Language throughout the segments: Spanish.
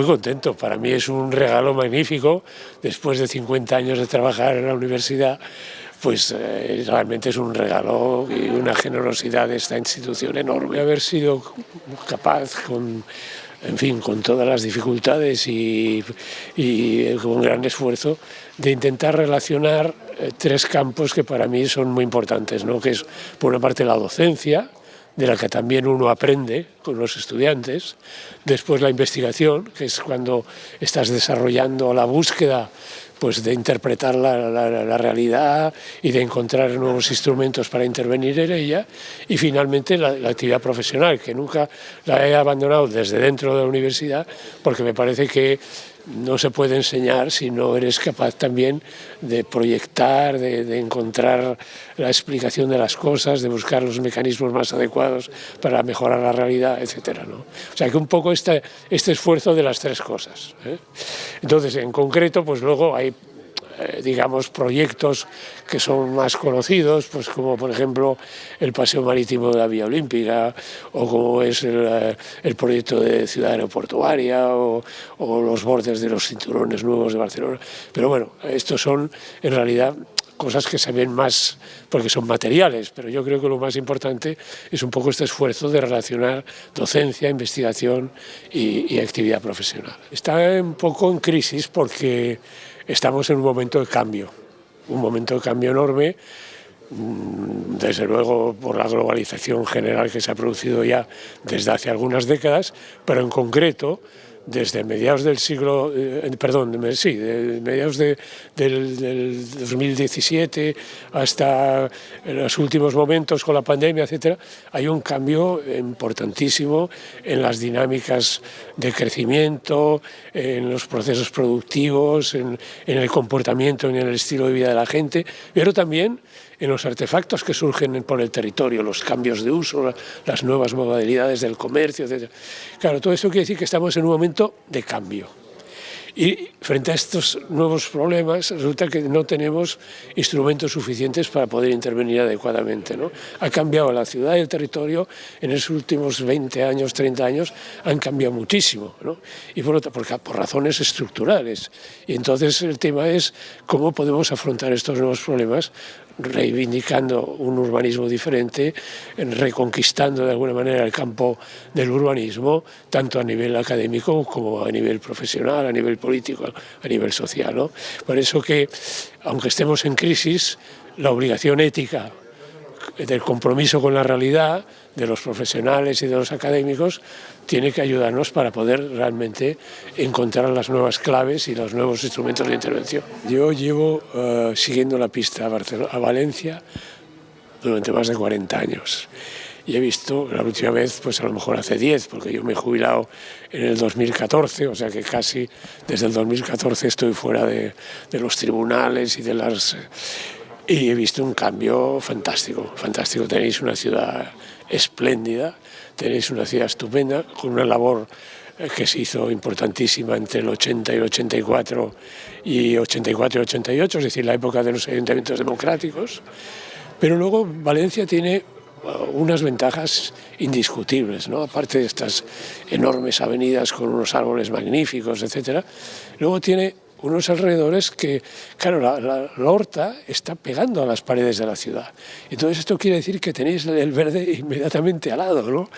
muy contento, para mí es un regalo magnífico, después de 50 años de trabajar en la universidad, pues eh, realmente es un regalo y una generosidad de esta institución enorme. Haber sido capaz con, en fin, con todas las dificultades y, y con gran esfuerzo, de intentar relacionar eh, tres campos que para mí son muy importantes, ¿no? que es por una parte la docencia, de la que también uno aprende con los estudiantes, después la investigación, que es cuando estás desarrollando la búsqueda pues de interpretar la, la, realidad y de encontrar nuevos instrumentos para intervenir en ella, y finalmente la, la, actividad profesional, que nunca la he abandonado desde dentro de la universidad, porque me parece que no se puede enseñar si no eres capaz también de proyectar, de, encontrar la explicación de las cosas, de buscar los mecanismos más adecuados para mejorar la realidad, etc. ¿no? O sea que un poco este, este esfuerzo de las tres cosas. ¿eh? Entonces, en concreto, pues luego hay eh, digamos, proyectos que son más conocidos, pues como por ejemplo el Paseo Marítimo de la Vía Olímpica, o como es el, eh, proyecto de Ciudad Aeroportuaria, o, o los bordes de los cinturones nuevos de Barcelona. Pero bueno, estos son en realidad cosas que se ven más porque son materiales, pero yo creo que lo más importante es un poco este esfuerzo de relacionar docencia, investigación y, y actividad profesional. Está un poco en crisis porque estamos en un momento de cambio, un momento de cambio enorme, mm, desde luego por la globalización general que se ha producido ya desde hace algunas décadas, pero en concreto desde mediados del siglo, eh, perdón, sí, de mediados de, del, del, 2017 hasta los últimos momentos con la pandemia, etcétera, hay un cambio importantísimo en las dinámicas de crecimiento, en los procesos productivos, en, en el comportamiento, en el estilo de vida de la gente, pero también en los artefactos que surgen por el territorio, los cambios de uso, las nuevas modalidades del comercio, etc. Claro, todo eso quiere decir que estamos en un momento de cambio. Y frente a estos nuevos problemas resulta que no tenemos instrumentos suficientes para poder intervenir adecuadamente. ¿no? Ha cambiado la ciudad y el territorio en los últimos 20 años, 30 años, han cambiado muchísimo. ¿no? Y por, por, por razones estructurales. Y entonces el tema es cómo podemos afrontar estos nuevos problemas reivindicando un urbanismo diferente, reconquistando de alguna manera el campo del urbanismo, tanto a nivel académico como a nivel profesional, a nivel político, a nivel social. ¿no? Por eso que, aunque estemos en crisis, la obligación ética del compromiso con la realidad de los profesionales y de los académicos tiene que ayudarnos para poder realmente encontrar las nuevas claves y los nuevos instrumentos de intervención. Yo llevo uh, siguiendo la pista a, Barcelona, a Valencia durante más de 40 años y he visto la última vez, pues a lo mejor hace 10, porque yo me he jubilado en el 2014, o sea que casi desde el 2014 estoy fuera de, de los tribunales y de las y he visto un cambio fantástico, fantástico. Tenéis una ciudad espléndida, tenéis una ciudad estupenda, con una labor eh, que se hizo importantísima entre el 80 y el 84 y 84 y 88, es decir, la época de los ayuntamientos democráticos. Pero luego Valencia tiene uh, unas ventajas indiscutibles, ¿no? aparte de estas enormes avenidas con unos árboles magníficos, etc. Luego tiene unos alrededores que, claro, la, la, horta está pegando a las paredes de la ciudad. Entonces esto quiere decir que tenéis el verde inmediatamente al lado, ¿no?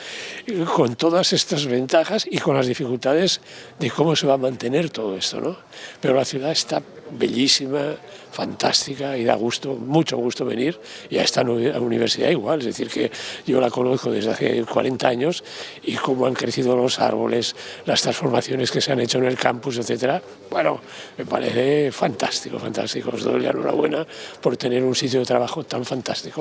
Con todas estas ventajas y con las dificultades de cómo se va a mantener todo esto, ¿no? Pero la ciudad está bellísima, fantástica y da gusto, mucho gusto venir y a esta universidad igual, es decir que yo la conozco desde hace 40 años y cómo han crecido los árboles, las transformaciones que se han hecho en el campus, etcétera, bueno, me parece fantástico, fantástico, os doy la enhorabuena por tener un sitio de trabajo tan fantástico.